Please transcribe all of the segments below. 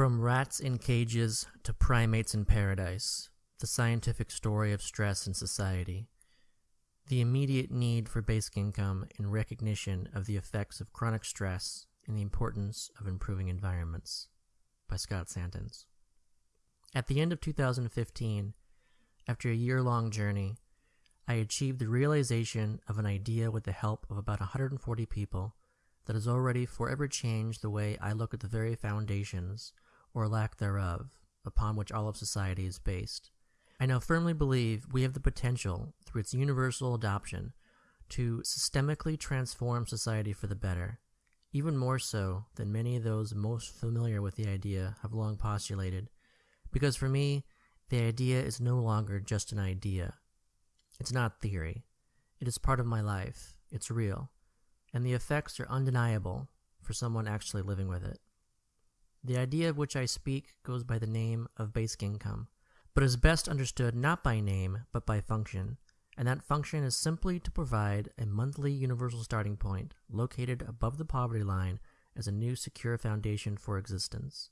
From rats in cages to primates in paradise, the scientific story of stress in society. The immediate need for basic income in recognition of the effects of chronic stress and the importance of improving environments. By Scott Santens. At the end of 2015, after a year long journey, I achieved the realization of an idea with the help of about 140 people that has already forever changed the way I look at the very foundations, or lack thereof, upon which all of society is based. I now firmly believe we have the potential, through its universal adoption, to systemically transform society for the better, even more so than many of those most familiar with the idea have long postulated, because for me, the idea is no longer just an idea. It's not theory. It is part of my life. It's real and the effects are undeniable for someone actually living with it. The idea of which I speak goes by the name of basic income, but is best understood not by name but by function, and that function is simply to provide a monthly universal starting point located above the poverty line as a new secure foundation for existence.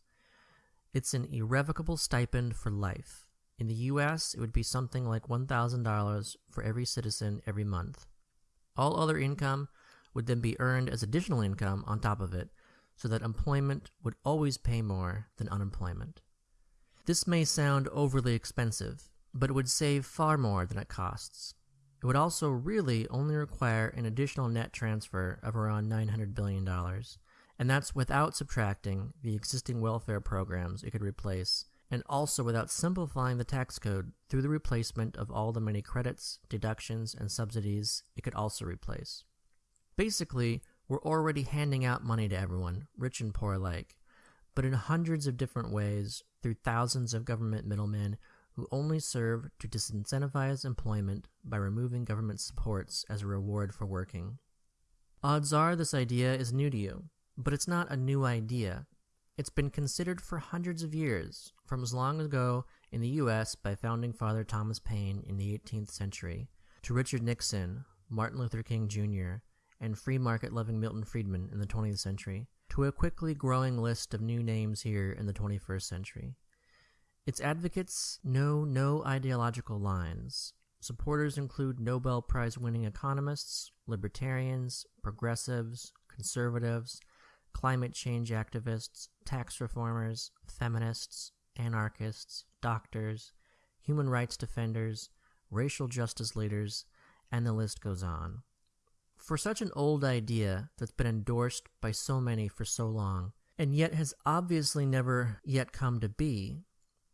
It's an irrevocable stipend for life. In the US, it would be something like $1,000 for every citizen every month. All other income would then be earned as additional income on top of it, so that employment would always pay more than unemployment. This may sound overly expensive, but it would save far more than it costs. It would also really only require an additional net transfer of around $900 billion, and that's without subtracting the existing welfare programs it could replace, and also without simplifying the tax code through the replacement of all the many credits, deductions, and subsidies it could also replace. Basically, we're already handing out money to everyone, rich and poor alike, but in hundreds of different ways through thousands of government middlemen who only serve to disincentivize employment by removing government supports as a reward for working. Odds are this idea is new to you, but it's not a new idea. It's been considered for hundreds of years, from as long ago in the US by founding father Thomas Paine in the 18th century, to Richard Nixon, Martin Luther King Jr., and free market loving Milton Friedman in the 20th century, to a quickly growing list of new names here in the 21st century. Its advocates know no ideological lines. Supporters include Nobel Prize winning economists, libertarians, progressives, conservatives, climate change activists, tax reformers, feminists, anarchists, doctors, human rights defenders, racial justice leaders, and the list goes on. For such an old idea that's been endorsed by so many for so long, and yet has obviously never yet come to be,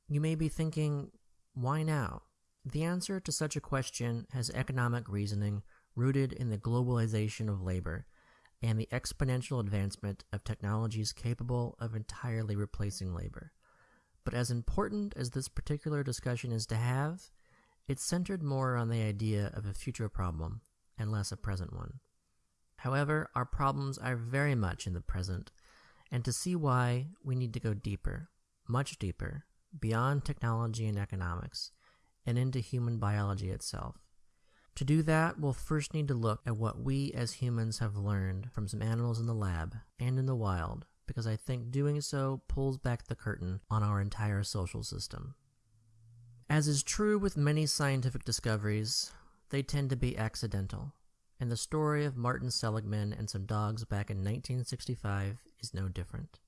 you may be thinking, why now? The answer to such a question has economic reasoning rooted in the globalization of labor and the exponential advancement of technologies capable of entirely replacing labor. But as important as this particular discussion is to have, it's centered more on the idea of a future problem and less a present one. However, our problems are very much in the present, and to see why, we need to go deeper, much deeper, beyond technology and economics, and into human biology itself. To do that, we'll first need to look at what we as humans have learned from some animals in the lab and in the wild, because I think doing so pulls back the curtain on our entire social system. As is true with many scientific discoveries, they tend to be accidental and the story of Martin Seligman and some dogs back in 1965 is no different.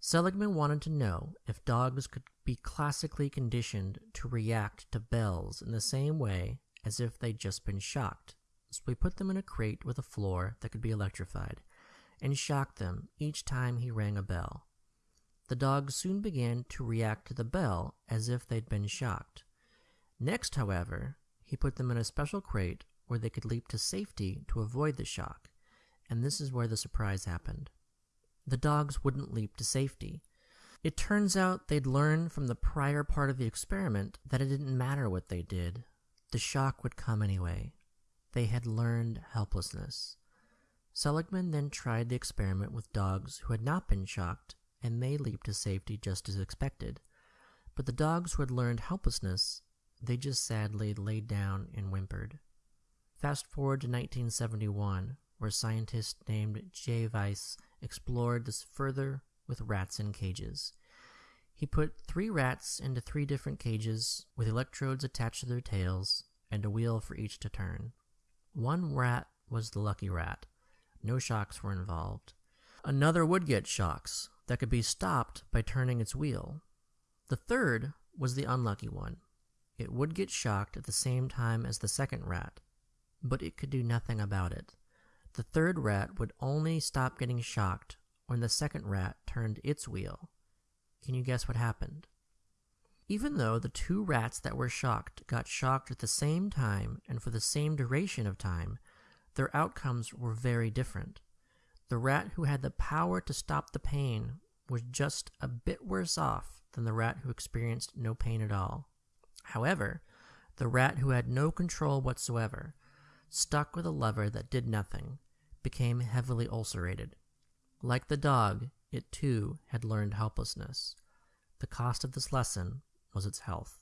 Seligman wanted to know if dogs could be classically conditioned to react to bells in the same way as if they'd just been shocked. So we put them in a crate with a floor that could be electrified and shocked them each time he rang a bell. The dogs soon began to react to the bell as if they'd been shocked. Next, however, he put them in a special crate where they could leap to safety to avoid the shock, and this is where the surprise happened. The dogs wouldn't leap to safety. It turns out they'd learned from the prior part of the experiment that it didn't matter what they did. The shock would come anyway. They had learned helplessness. Seligman then tried the experiment with dogs who had not been shocked, and they leaped to safety just as expected. But the dogs who had learned helplessness, they just sadly laid down and whimpered. Fast forward to 1971, where scientists named J. Weiss explored this further with rats in cages. He put three rats into three different cages with electrodes attached to their tails and a wheel for each to turn. One rat was the lucky rat. No shocks were involved. Another would get shocks that could be stopped by turning its wheel. The third was the unlucky one. It would get shocked at the same time as the second rat, but it could do nothing about it. The third rat would only stop getting shocked when the second rat turned its wheel. Can you guess what happened? Even though the two rats that were shocked got shocked at the same time and for the same duration of time, their outcomes were very different. The rat who had the power to stop the pain was just a bit worse off than the rat who experienced no pain at all. However, the rat who had no control whatsoever, stuck with a lever that did nothing, became heavily ulcerated. Like the dog, it too had learned helplessness. The cost of this lesson was its health.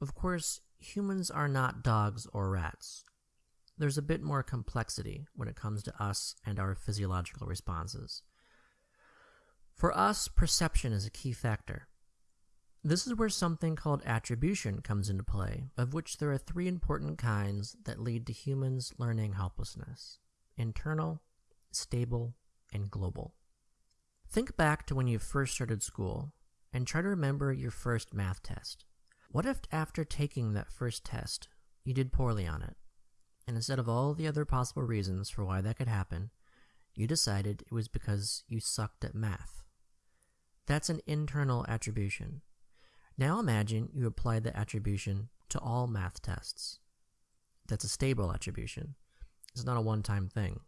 Of course, humans are not dogs or rats. There's a bit more complexity when it comes to us and our physiological responses. For us, perception is a key factor. This is where something called attribution comes into play, of which there are three important kinds that lead to humans learning helplessness internal, stable, and global. Think back to when you first started school and try to remember your first math test. What if after taking that first test, you did poorly on it, and instead of all the other possible reasons for why that could happen, you decided it was because you sucked at math? That's an internal attribution. Now imagine you apply the attribution to all math tests. That's a stable attribution. It's not a one time thing.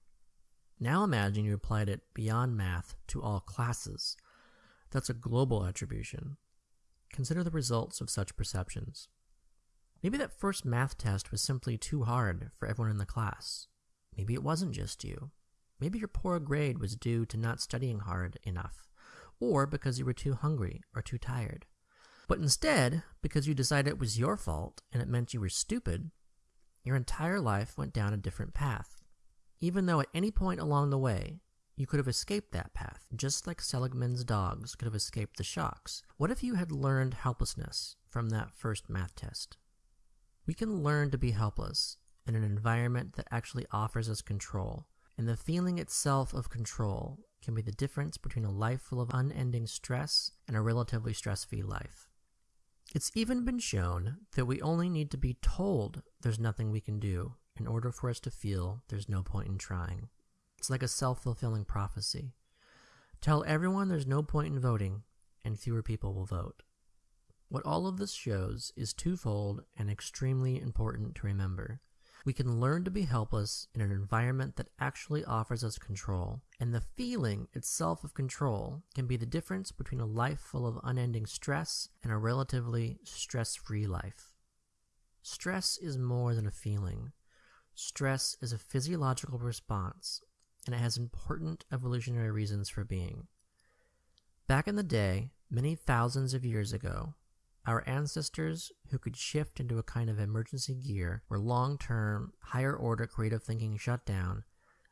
Now imagine you applied it beyond math to all classes. That's a global attribution. Consider the results of such perceptions. Maybe that first math test was simply too hard for everyone in the class. Maybe it wasn't just you. Maybe your poor grade was due to not studying hard enough, or because you were too hungry or too tired. But instead, because you decided it was your fault and it meant you were stupid, your entire life went down a different path. Even though at any point along the way, you could have escaped that path, just like Seligman's dogs could have escaped the shocks. What if you had learned helplessness from that first math test? We can learn to be helpless in an environment that actually offers us control, and the feeling itself of control can be the difference between a life full of unending stress and a relatively stress free life. It's even been shown that we only need to be told there's nothing we can do in order for us to feel there's no point in trying. It's like a self fulfilling prophecy. Tell everyone there's no point in voting, and fewer people will vote. What all of this shows is twofold and extremely important to remember. We can learn to be helpless in an environment that actually offers us control, and the feeling itself of control can be the difference between a life full of unending stress and a relatively stress free life. Stress is more than a feeling. Stress is a physiological response, and it has important evolutionary reasons for being. Back in the day, many thousands of years ago, our ancestors, who could shift into a kind of emergency gear were long term, higher order creative thinking shut down,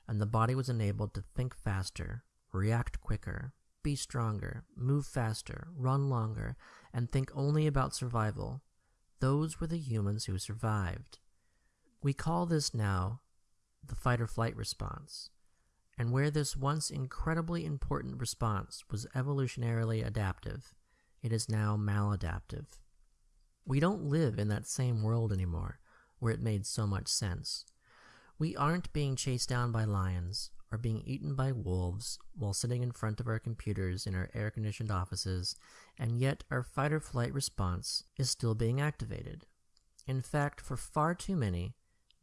and the body was enabled to think faster, react quicker, be stronger, move faster, run longer, and think only about survival, those were the humans who survived. We call this now the fight or flight response. And where this once incredibly important response was evolutionarily adaptive, it is now maladaptive. We don't live in that same world anymore, where it made so much sense. We aren't being chased down by lions or being eaten by wolves while sitting in front of our computers in our air conditioned offices, and yet our fight or flight response is still being activated. In fact, for far too many,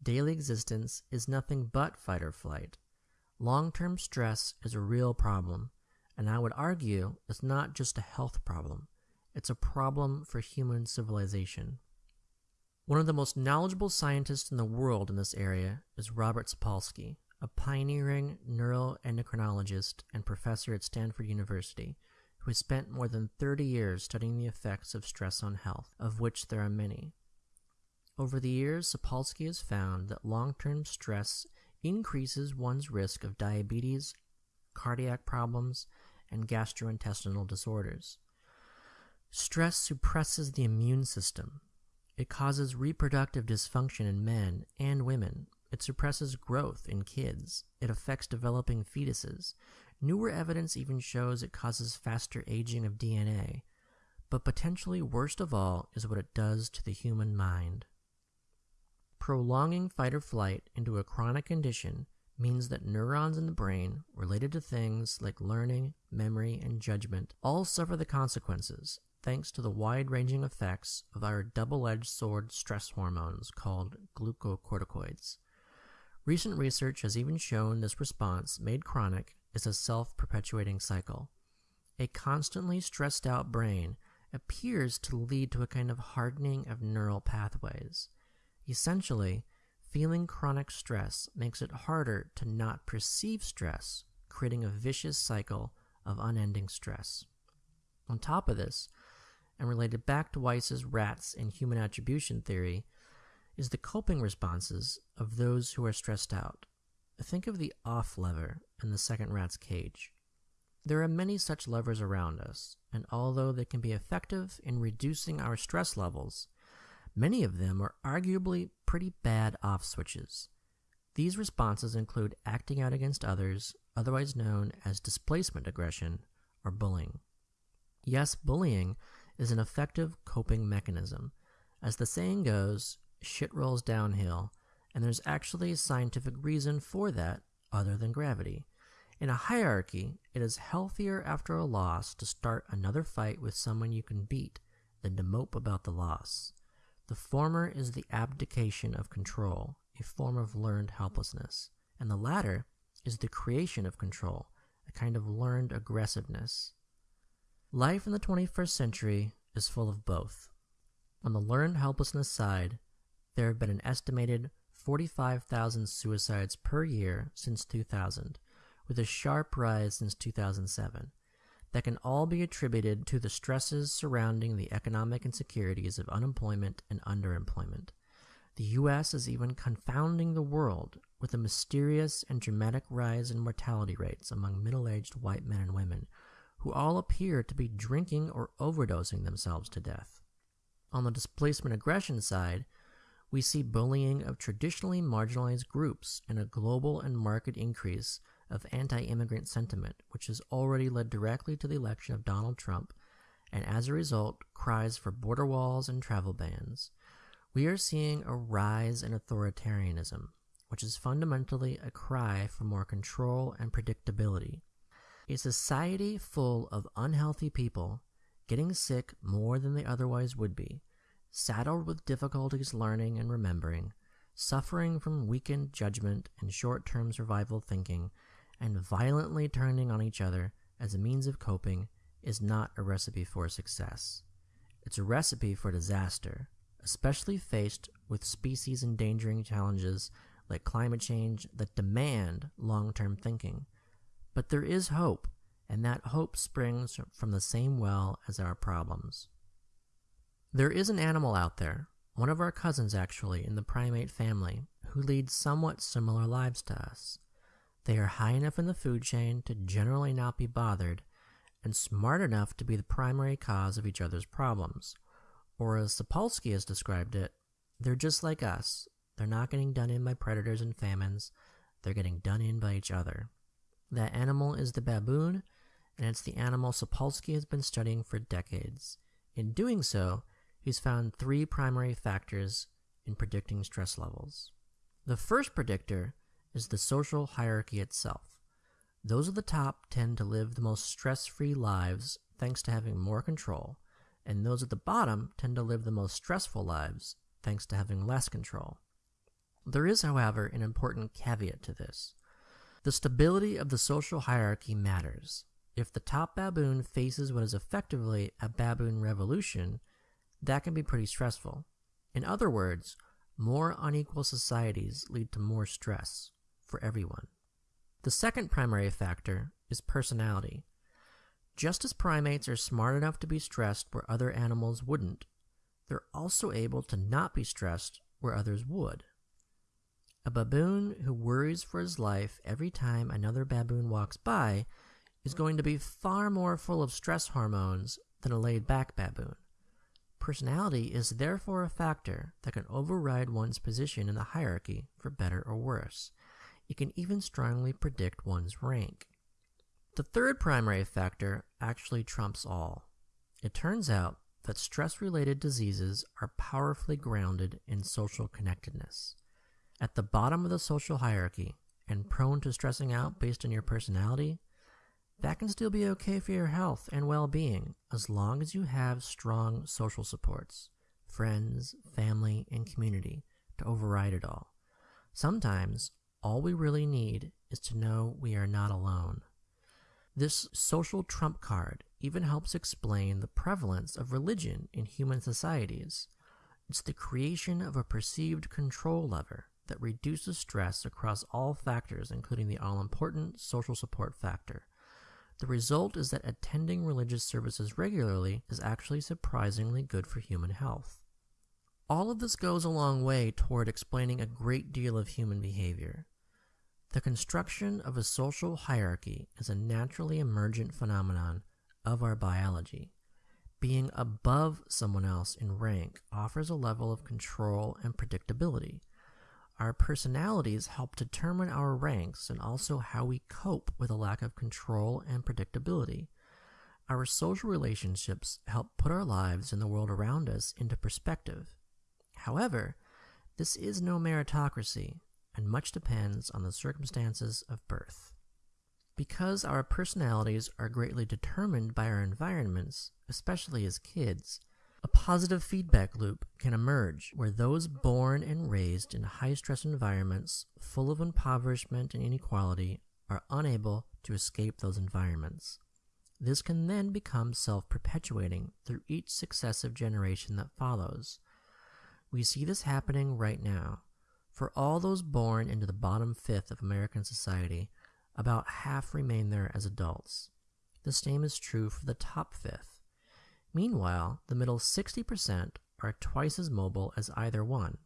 daily existence is nothing but fight or flight. Long term stress is a real problem, and I would argue it's not just a health problem. It's a problem for human civilization. One of the most knowledgeable scientists in the world in this area is Robert Sapolsky, a pioneering neuroendocrinologist and professor at Stanford University who has spent more than 30 years studying the effects of stress on health, of which there are many. Over the years, Sapolsky has found that long term stress increases one's risk of diabetes, cardiac problems, and gastrointestinal disorders. Stress suppresses the immune system. It causes reproductive dysfunction in men and women. It suppresses growth in kids. It affects developing fetuses. Newer evidence even shows it causes faster aging of DNA. But potentially worst of all is what it does to the human mind. Prolonging fight or flight into a chronic condition means that neurons in the brain related to things like learning, memory, and judgment all suffer the consequences thanks to the wide ranging effects of our double edged sword stress hormones called glucocorticoids. Recent research has even shown this response, made chronic, is a self perpetuating cycle. A constantly stressed out brain appears to lead to a kind of hardening of neural pathways. Essentially, feeling chronic stress makes it harder to not perceive stress, creating a vicious cycle of unending stress. On top of this, and related back to Weiss's rats and human attribution theory, is the coping responses of those who are stressed out. Think of the off lever in the second rat's cage. There are many such levers around us, and although they can be effective in reducing our stress levels, many of them are arguably pretty bad off switches. These responses include acting out against others, otherwise known as displacement aggression or bullying. Yes, bullying is an effective coping mechanism. As the saying goes, shit rolls downhill, and there's actually a scientific reason for that other than gravity. In a hierarchy, it is healthier after a loss to start another fight with someone you can beat than to mope about the loss. The former is the abdication of control, a form of learned helplessness, and the latter is the creation of control, a kind of learned aggressiveness. Life in the 21st century is full of both. On the learned helplessness side, there have been an estimated 45,000 suicides per year since 2000, with a sharp rise since 2007. That can all be attributed to the stresses surrounding the economic insecurities of unemployment and underemployment. The U.S. is even confounding the world with a mysterious and dramatic rise in mortality rates among middle aged white men and women, who all appear to be drinking or overdosing themselves to death. On the displacement aggression side, we see bullying of traditionally marginalized groups and a global and marked increase of anti immigrant sentiment, which has already led directly to the election of Donald Trump, and as a result, cries for border walls and travel bans. We are seeing a rise in authoritarianism, which is fundamentally a cry for more control and predictability. A society full of unhealthy people getting sick more than they otherwise would be saddled with difficulties learning and remembering, suffering from weakened judgment and short term survival thinking, and violently turning on each other as a means of coping is not a recipe for success. It's a recipe for disaster, especially faced with species endangering challenges like climate change that demand long term thinking. But there is hope, and that hope springs from the same well as our problems. There is an animal out there, one of our cousins actually, in the primate family, who leads somewhat similar lives to us. They are high enough in the food chain to generally not be bothered, and smart enough to be the primary cause of each other's problems. Or as Sapolsky has described it, they're just like us. They're not getting done in by predators and famines, they're getting done in by each other. That animal is the baboon, and it's the animal Sapolsky has been studying for decades. In doing so, he's found three primary factors in predicting stress levels. The first predictor is the social hierarchy itself. Those at the top tend to live the most stress free lives thanks to having more control, and those at the bottom tend to live the most stressful lives thanks to having less control. There is, however, an important caveat to this. The stability of the social hierarchy matters. If the top baboon faces what is effectively a baboon revolution, that can be pretty stressful. In other words, more unequal societies lead to more stress for everyone. The second primary factor is personality. Just as primates are smart enough to be stressed where other animals wouldn't, they're also able to not be stressed where others would. A baboon who worries for his life every time another baboon walks by is going to be far more full of stress hormones than a laid back baboon. Personality is therefore a factor that can override one's position in the hierarchy for better or worse. It can even strongly predict one's rank. The third primary factor actually trumps all. It turns out that stress related diseases are powerfully grounded in social connectedness. At the bottom of the social hierarchy and prone to stressing out based on your personality, that can still be okay for your health and well being as long as you have strong social supports, friends, family, and community to override it all. Sometimes all we really need is to know we are not alone. This social trump card even helps explain the prevalence of religion in human societies. It's the creation of a perceived control lever that reduces stress across all factors, including the all important social support factor. The result is that attending religious services regularly is actually surprisingly good for human health. All of this goes a long way toward explaining a great deal of human behavior. The construction of a social hierarchy is a naturally emergent phenomenon of our biology. Being above someone else in rank offers a level of control and predictability. Our personalities help determine our ranks and also how we cope with a lack of control and predictability. Our social relationships help put our lives and the world around us into perspective. However, this is no meritocracy, and much depends on the circumstances of birth. Because our personalities are greatly determined by our environments, especially as kids, a positive feedback loop can emerge where those born and raised in high stress environments full of impoverishment and inequality are unable to escape those environments. This can then become self perpetuating through each successive generation that follows. We see this happening right now. For all those born into the bottom fifth of American society, about half remain there as adults. The same is true for the top fifth. Meanwhile, the middle 60% are twice as mobile as either one.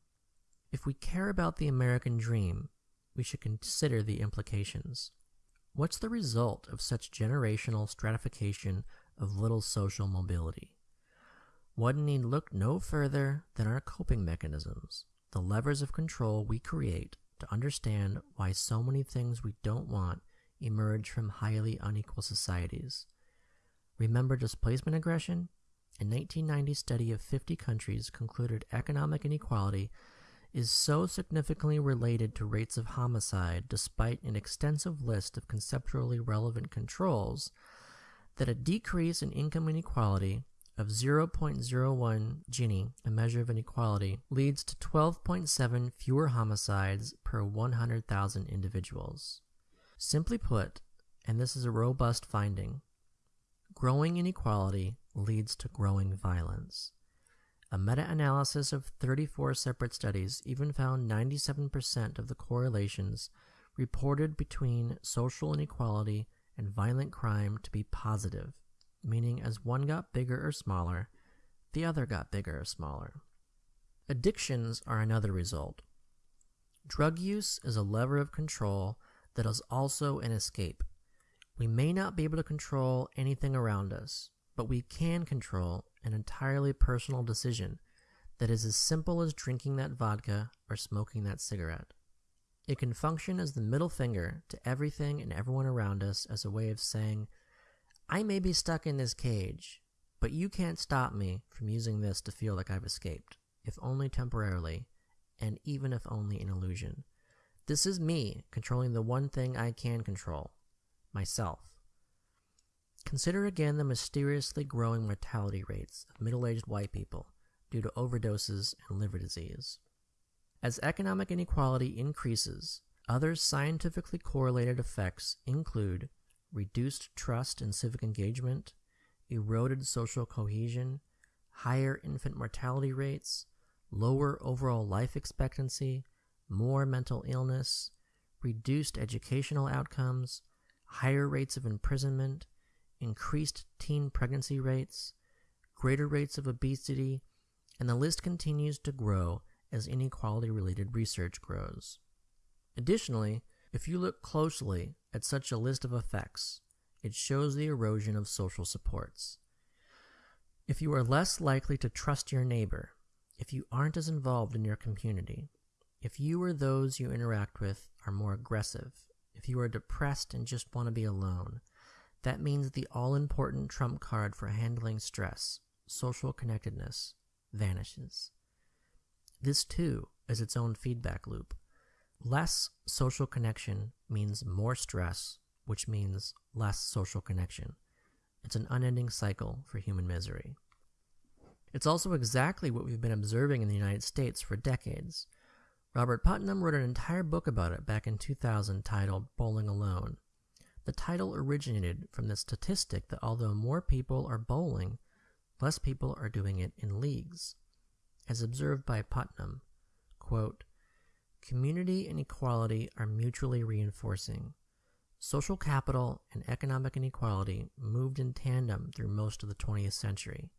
If we care about the American dream, we should consider the implications. What's the result of such generational stratification of little social mobility? One need look no further than our coping mechanisms, the levers of control we create to understand why so many things we don't want emerge from highly unequal societies. Remember displacement aggression? A 1990 study of 50 countries concluded economic inequality is so significantly related to rates of homicide despite an extensive list of conceptually relevant controls that a decrease in income inequality of 0.01 Gini, a measure of inequality, leads to 12.7 fewer homicides per 100,000 individuals. Simply put, and this is a robust finding, growing inequality leads to growing violence. A meta analysis of 34 separate studies even found 97% of the correlations reported between social inequality and violent crime to be positive, meaning as one got bigger or smaller, the other got bigger or smaller. Addictions are another result. Drug use is a lever of control that is also an escape. We may not be able to control anything around us, but we can control an entirely personal decision that is as simple as drinking that vodka or smoking that cigarette. It can function as the middle finger to everything and everyone around us as a way of saying, I may be stuck in this cage, but you can't stop me from using this to feel like I've escaped, if only temporarily, and even if only in illusion. This is me controlling the one thing I can control myself. Consider again the mysteriously growing mortality rates of middle aged white people due to overdoses and liver disease. As economic inequality increases, other scientifically correlated effects include reduced trust and civic engagement, eroded social cohesion, higher infant mortality rates, lower overall life expectancy, more mental illness, reduced educational outcomes, higher rates of imprisonment, increased teen pregnancy rates, greater rates of obesity, and the list continues to grow as inequality related research grows. Additionally, if you look closely at such a list of effects, it shows the erosion of social supports. If you are less likely to trust your neighbor, if you aren't as involved in your community, if you or those you interact with are more aggressive, if you are depressed and just want to be alone, that means the all important trump card for handling stress, social connectedness, vanishes. This too is its own feedback loop. Less social connection means more stress, which means less social connection. It's an unending cycle for human misery. It's also exactly what we've been observing in the United States for decades. Robert Putnam wrote an entire book about it back in 2000 titled Bowling Alone. The title originated from the statistic that although more people are bowling, less people are doing it in leagues. As observed by Putnam, quote, Community and equality are mutually reinforcing. Social capital and economic inequality moved in tandem through most of the 20th century.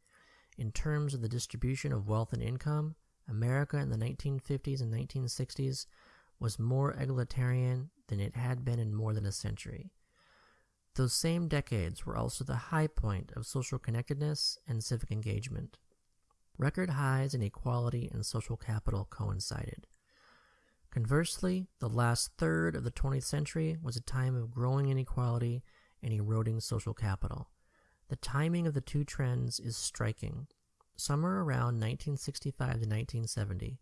In terms of the distribution of wealth and income, America in the 1950s and 1960s was more egalitarian than it had been in more than a century. Those same decades were also the high point of social connectedness and civic engagement. Record highs in equality and social capital coincided. Conversely, the last third of the 20th century was a time of growing inequality and eroding social capital. The timing of the two trends is striking. Somewhere around 1965 to 1970,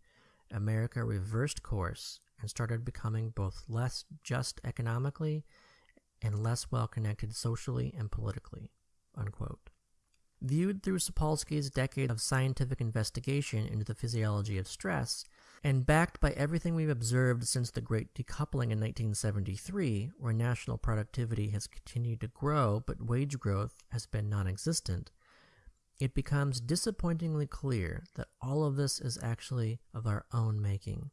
America reversed course and started becoming both less just economically and less well connected socially and politically. Unquote. Viewed through Sapolsky's decade of scientific investigation into the physiology of stress, and backed by everything we've observed since the Great Decoupling in 1973, where national productivity has continued to grow but wage growth has been non existent, it becomes disappointingly clear that all of this is actually of our own making.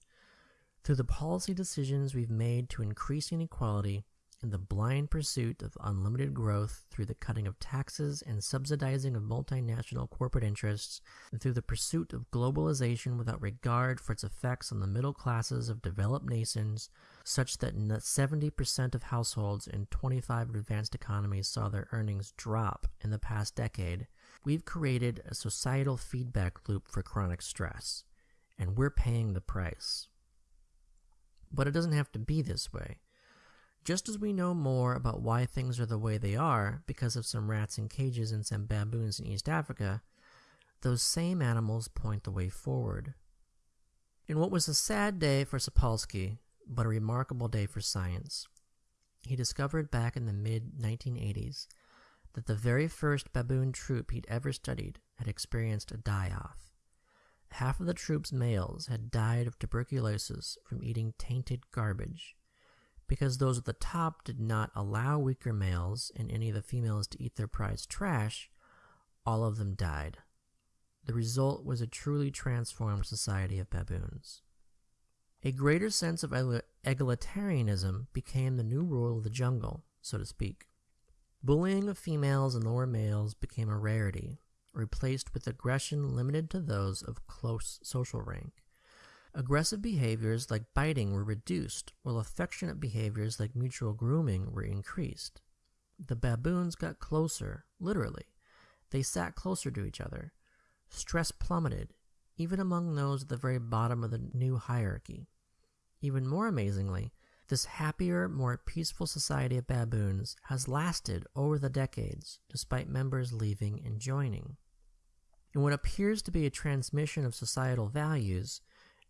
Through the policy decisions we've made to increase inequality, in the blind pursuit of unlimited growth through the cutting of taxes and subsidizing of multinational corporate interests, and through the pursuit of globalization without regard for its effects on the middle classes of developed nations, such that 70% of households in 25 advanced economies saw their earnings drop in the past decade, we've created a societal feedback loop for chronic stress, and we're paying the price. But it doesn't have to be this way. Just as we know more about why things are the way they are because of some rats in cages and some baboons in East Africa, those same animals point the way forward. In what was a sad day for Sapolsky, but a remarkable day for science, he discovered back in the mid 1980s that the very first baboon troop he'd ever studied had experienced a die off. Half of the troop's males had died of tuberculosis from eating tainted garbage because those at the top did not allow weaker males and any of the females to eat their prize trash, all of them died. The result was a truly transformed society of baboons. A greater sense of egalitarianism became the new rule of the jungle, so to speak. Bullying of females and lower males became a rarity, replaced with aggression limited to those of close social rank. Aggressive behaviors like biting were reduced, while affectionate behaviors like mutual grooming were increased. The baboons got closer, literally. They sat closer to each other. Stress plummeted, even among those at the very bottom of the new hierarchy. Even more amazingly, this happier, more peaceful society of baboons has lasted over the decades, despite members leaving and joining. In what appears to be a transmission of societal values,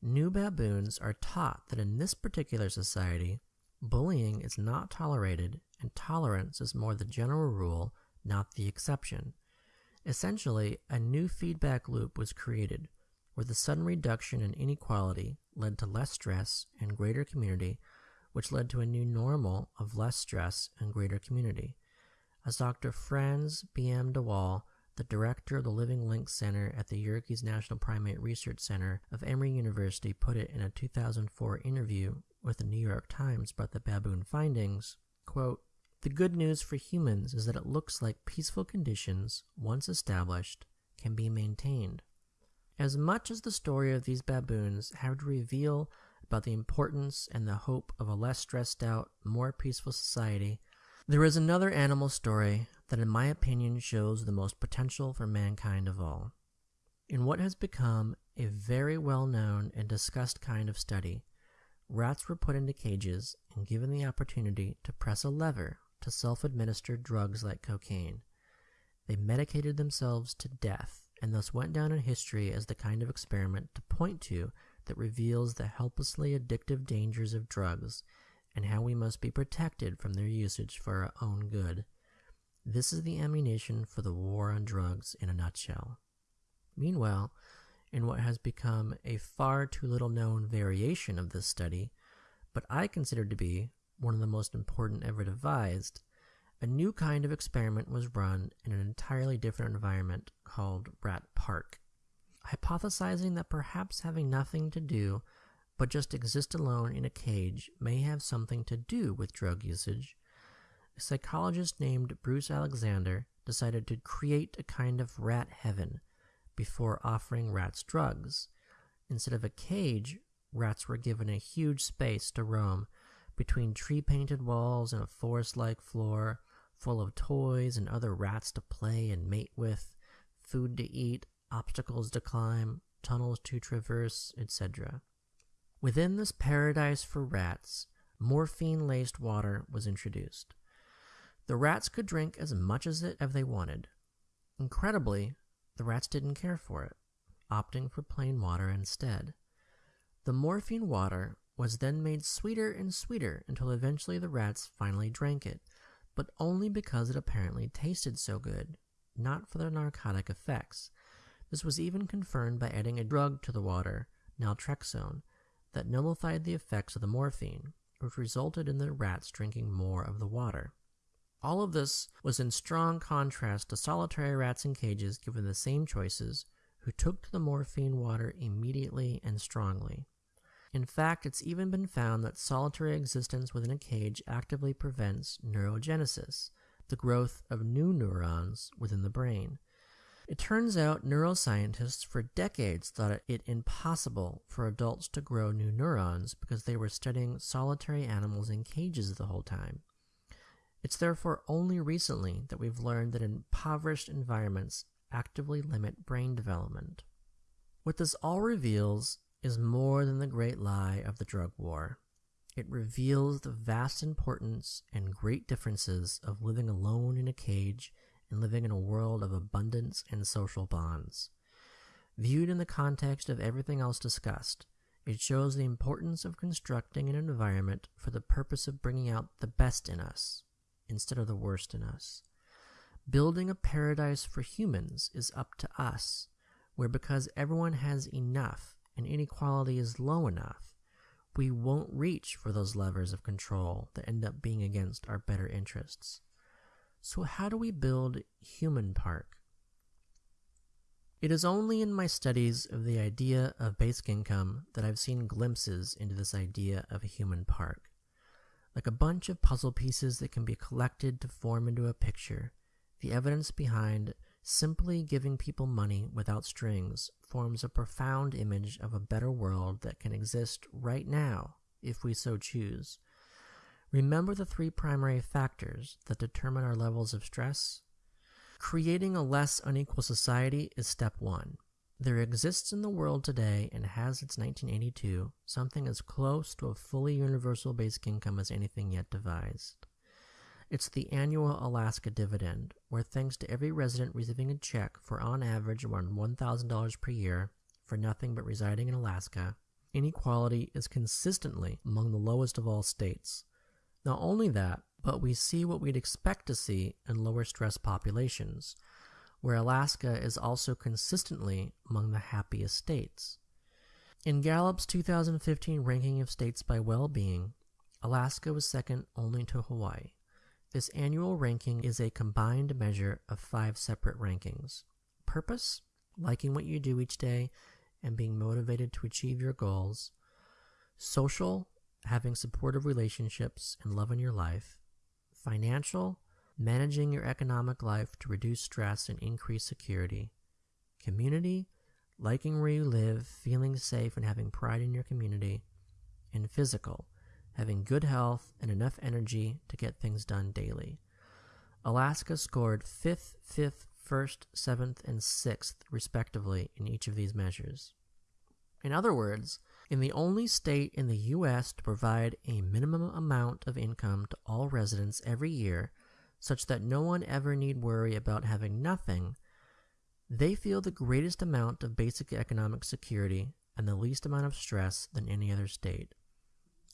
New baboons are taught that in this particular society, bullying is not tolerated and tolerance is more the general rule, not the exception. Essentially, a new feedback loop was created where the sudden reduction in inequality led to less stress and greater community, which led to a new normal of less stress and greater community. As Dr. Frans B. M. the director of the Living Links Center at the Yerkes National Primate Research Center of Emory University put it in a 2004 interview with the New York Times about the baboon findings, quote, The good news for humans is that it looks like peaceful conditions, once established, can be maintained. As much as the story of these baboons have to reveal about the importance and the hope of a less stressed out, more peaceful society, there is another animal story that, in my opinion, shows the most potential for mankind of all. In what has become a very well known and discussed kind of study, rats were put into cages and given the opportunity to press a lever to self administer drugs like cocaine. They medicated themselves to death and thus went down in history as the kind of experiment to point to that reveals the helplessly addictive dangers of drugs and how we must be protected from their usage for our own good. This is the ammunition for the war on drugs in a nutshell. Meanwhile, in what has become a far too little known variation of this study, but I consider to be one of the most important ever devised, a new kind of experiment was run in an entirely different environment called Rat Park. Hypothesizing that perhaps having nothing to do but just exist alone in a cage may have something to do with drug usage, a psychologist named Bruce Alexander decided to create a kind of rat heaven before offering rats drugs. Instead of a cage, rats were given a huge space to roam between tree painted walls and a forest like floor full of toys and other rats to play and mate with, food to eat, obstacles to climb, tunnels to traverse, etc. Within this paradise for rats, morphine laced water was introduced. The rats could drink as much as it as they wanted. Incredibly, the rats didn't care for it, opting for plain water instead. The morphine water was then made sweeter and sweeter until eventually the rats finally drank it, but only because it apparently tasted so good, not for the narcotic effects. This was even confirmed by adding a drug to the water, naltrexone, that nullified the effects of the morphine, which resulted in the rats drinking more of the water. All of this was in strong contrast to solitary rats in cages given the same choices, who took to the morphine water immediately and strongly. In fact, it's even been found that solitary existence within a cage actively prevents neurogenesis, the growth of new neurons within the brain. It turns out neuroscientists for decades thought it impossible for adults to grow new neurons because they were studying solitary animals in cages the whole time. It's therefore only recently that we've learned that impoverished environments actively limit brain development. What this all reveals is more than the great lie of the drug war. It reveals the vast importance and great differences of living alone in a cage and living in a world of abundance and social bonds. Viewed in the context of everything else discussed, it shows the importance of constructing an environment for the purpose of bringing out the best in us instead of the worst in us. Building a paradise for humans is up to us, where because everyone has enough and inequality is low enough, we won't reach for those levers of control that end up being against our better interests. So, how do we build Human Park? It is only in my studies of the idea of basic income that I've seen glimpses into this idea of a human park. Like a bunch of puzzle pieces that can be collected to form into a picture, the evidence behind Simply giving people money without strings forms a profound image of a better world that can exist right now if we so choose. Remember the three primary factors that determine our levels of stress? Creating a less unequal society is step one. There exists in the world today and has since 1982 something as close to a fully universal basic income as anything yet devised. It's the annual Alaska dividend, where thanks to every resident receiving a check for on average around $1,000 per year for nothing but residing in Alaska, inequality is consistently among the lowest of all states. Not only that, but we see what we'd expect to see in lower stress populations, where Alaska is also consistently among the happiest states. In Gallup's 2015 ranking of states by well being, Alaska was second only to Hawaii. This annual ranking is a combined measure of five separate rankings. Purpose, liking what you do each day and being motivated to achieve your goals, social, having supportive relationships and love in your life, financial, managing your economic life to reduce stress and increase security, community, liking where you live, feeling safe and having pride in your community, and physical, having good health and enough energy to get things done daily. Alaska scored 5th, 5th, 1st, 7th, and 6th, respectively, in each of these measures. In other words, in the only state in the U.S. to provide a minimum amount of income to all residents every year, such that no one ever need worry about having nothing, they feel the greatest amount of basic economic security and the least amount of stress than any other state.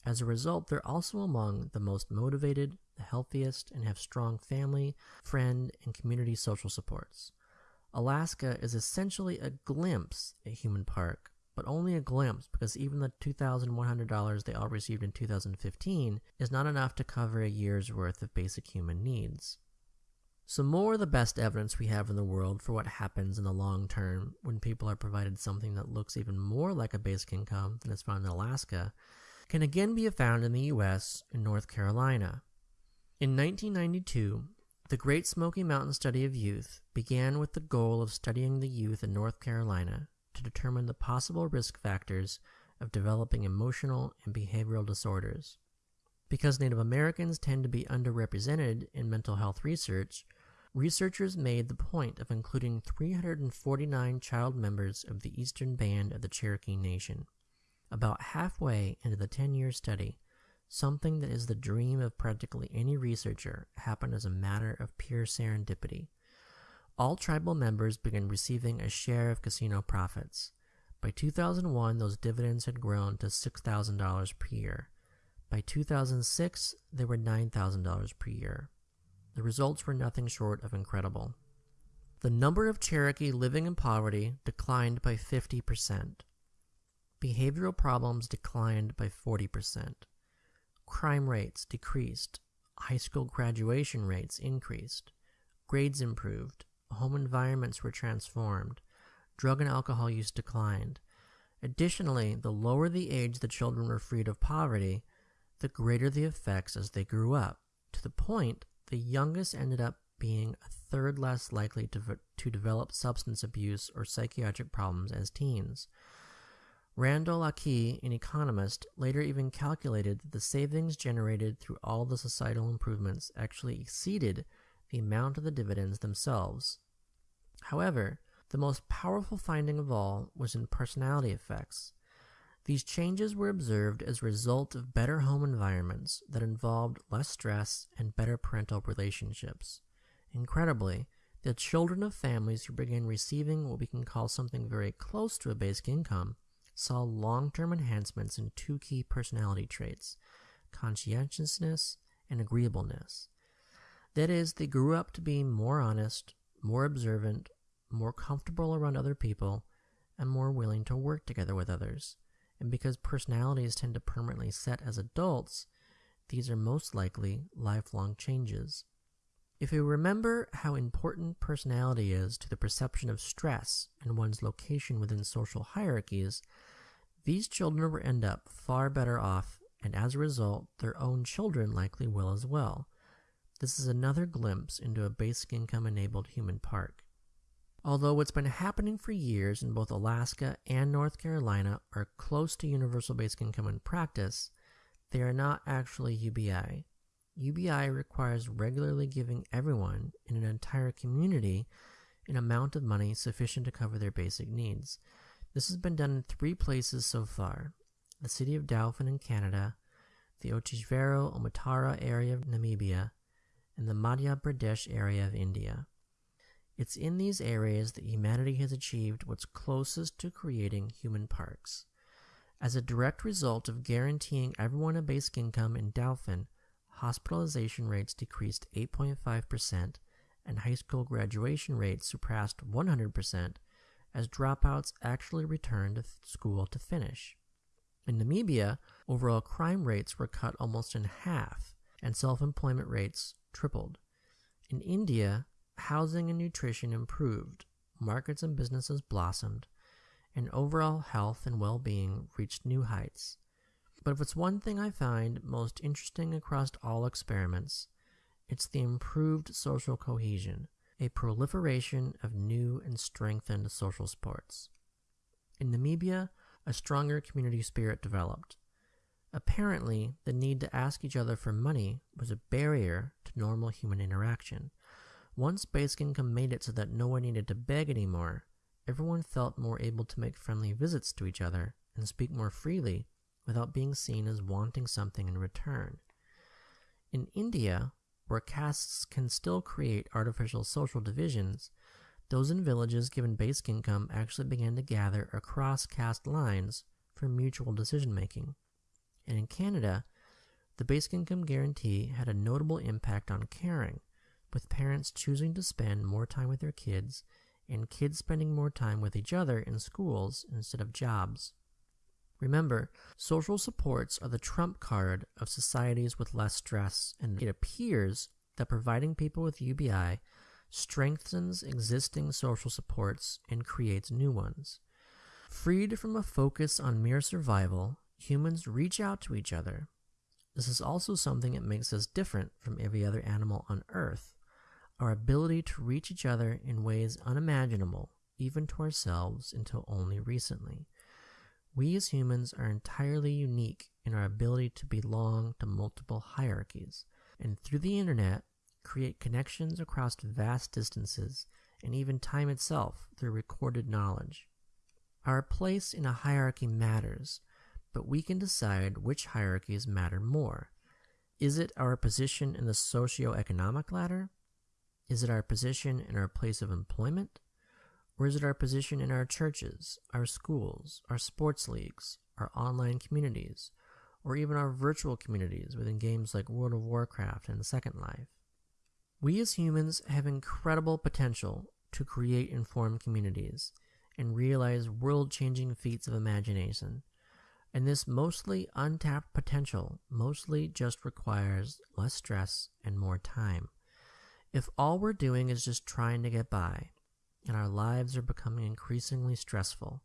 As a result, they're also among the most motivated, the healthiest, and have strong family, friend, and community social supports. Alaska is essentially a glimpse at Human Park, but only a glimpse because even the $2,100 they all received in 2015 is not enough to cover a year's worth of basic human needs. Some more of the best evidence we have in the world for what happens in the long term when people are provided something that looks even more like a basic income than is found in Alaska can again be found in the U.S. in North Carolina. In 1992, the Great Smoky Mountain Study of Youth began with the goal of studying the youth in North Carolina to determine the possible risk factors of developing emotional and behavioral disorders. Because Native Americans tend to be underrepresented in mental health research, researchers made the point of including 349 child members of the Eastern Band of the Cherokee Nation. About halfway into the 10 year study, something that is the dream of practically any researcher happened as a matter of pure serendipity. All tribal members began receiving a share of casino profits. By 2001, those dividends had grown to $6,000 per year. By 2006, they were $9,000 per year. The results were nothing short of incredible. The number of Cherokee living in poverty declined by 50%. Behavioral problems declined by 40%. Crime rates decreased. High school graduation rates increased. Grades improved. Home environments were transformed. Drug and alcohol use declined. Additionally, the lower the age the children were freed of poverty, the greater the effects as they grew up, to the point the youngest ended up being a third less likely to, to develop substance abuse or psychiatric problems as teens. Randall Akee, an economist, later even calculated that the savings generated through all the societal improvements actually exceeded the amount of the dividends themselves. However, the most powerful finding of all was in personality effects. These changes were observed as a result of better home environments that involved less stress and better parental relationships. Incredibly, the children of families who began receiving what we can call something very close to a basic income saw long term enhancements in two key personality traits conscientiousness and agreeableness. That is, they grew up to be more honest, more observant, more comfortable around other people, and more willing to work together with others. And because personalities tend to permanently set as adults, these are most likely lifelong changes. If you remember how important personality is to the perception of stress and one's location within social hierarchies, these children will end up far better off, and as a result, their own children likely will as well. This is another glimpse into a basic income enabled human park. Although what's been happening for years in both Alaska and North Carolina are close to universal basic income in practice, they are not actually UBI. UBI requires regularly giving everyone in an entire community an amount of money sufficient to cover their basic needs. This has been done in three places so far the city of Dauphin in Canada, the Otjivero Omitara area of Namibia, and the Madhya Pradesh area of India. It's in these areas that humanity has achieved what's closest to creating human parks. As a direct result of guaranteeing everyone a basic income in Dauphin, hospitalization rates decreased 8.5%, and high school graduation rates surpassed 100% as dropouts actually returned to school to finish. In Namibia, overall crime rates were cut almost in half, and self employment rates tripled. In India, housing and nutrition improved, markets and businesses blossomed, and overall health and well being reached new heights. But if it's one thing I find most interesting across all experiments, it's the improved social cohesion a proliferation of new and strengthened social supports. In Namibia, a stronger community spirit developed. Apparently, the need to ask each other for money was a barrier to normal human interaction. Once basic income made it so that no one needed to beg anymore, everyone felt more able to make friendly visits to each other and speak more freely without being seen as wanting something in return. In India, where castes can still create artificial social divisions, those in villages given basic income actually began to gather across caste lines for mutual decision making. And in Canada, the basic income guarantee had a notable impact on caring, with parents choosing to spend more time with their kids and kids spending more time with each other in schools instead of jobs. Remember, social supports are the trump card of societies with less stress, and it appears that providing people with UBI strengthens existing social supports and creates new ones. Freed from a focus on mere survival, humans reach out to each other. This is also something that makes us different from every other animal on Earth. Our ability to reach each other in ways unimaginable, even to ourselves, until only recently. We as humans are entirely unique in our ability to belong to multiple hierarchies, and through the internet, create connections across vast distances and even time itself through recorded knowledge. Our place in a hierarchy matters, but we can decide which hierarchies matter more. Is it our position in the socio-economic ladder? Is it our position in our place of employment? Or is it our position in our churches, our schools, our sports leagues, our online communities, or even our virtual communities within games like World of Warcraft and Second Life? We as humans have incredible potential to create informed communities and realize world changing feats of imagination. And this mostly untapped potential mostly just requires less stress and more time. If all we're doing is just trying to get by, and our lives are becoming increasingly stressful,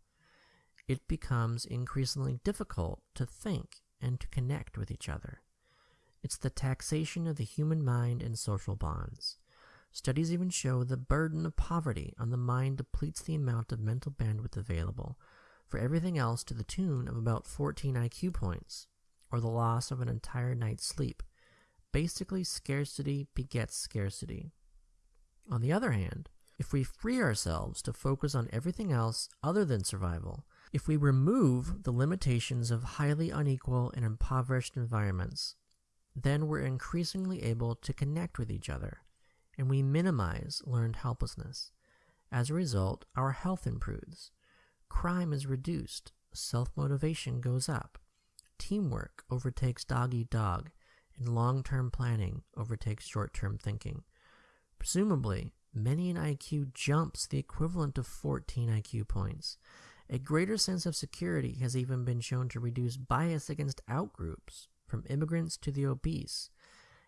it becomes increasingly difficult to think and to connect with each other. It's the taxation of the human mind and social bonds. Studies even show the burden of poverty on the mind depletes the amount of mental bandwidth available for everything else to the tune of about 14 IQ points, or the loss of an entire night's sleep. Basically, scarcity begets scarcity. On the other hand, if we free ourselves to focus on everything else other than survival, if we remove the limitations of highly unequal and impoverished environments, then we're increasingly able to connect with each other, and we minimize learned helplessness. As a result, our health improves, crime is reduced, self motivation goes up, teamwork overtakes dog eat dog, and long term planning overtakes short term thinking. Presumably, many an IQ jumps the equivalent of 14 IQ points. A greater sense of security has even been shown to reduce bias against outgroups, from immigrants to the obese.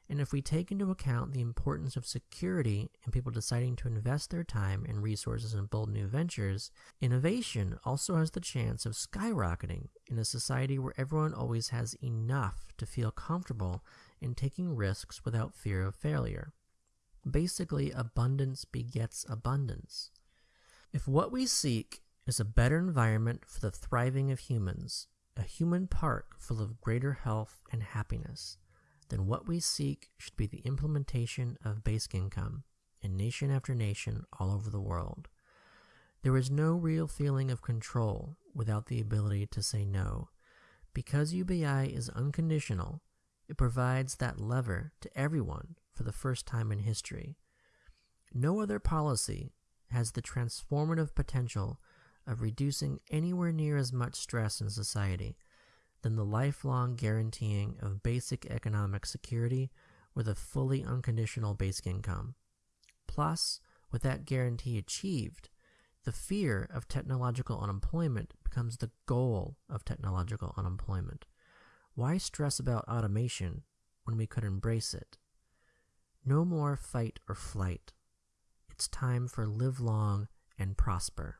And if we take into account the importance of security in people deciding to invest their time and resources in bold new ventures, innovation also has the chance of skyrocketing in a society where everyone always has enough to feel comfortable in taking risks without fear of failure. Basically, abundance begets abundance. If what we seek is a better environment for the thriving of humans, a human park full of greater health and happiness, then what we seek should be the implementation of basic income in nation after nation all over the world. There is no real feeling of control without the ability to say no. Because UBI is unconditional, it provides that lever to everyone for the first time in history. No other policy has the transformative potential of reducing anywhere near as much stress in society than the lifelong guaranteeing of basic economic security with a fully unconditional basic income. Plus, with that guarantee achieved, the fear of technological unemployment becomes the goal of technological unemployment. Why stress about automation when we could embrace it? No more fight or flight. It's time for live long and prosper.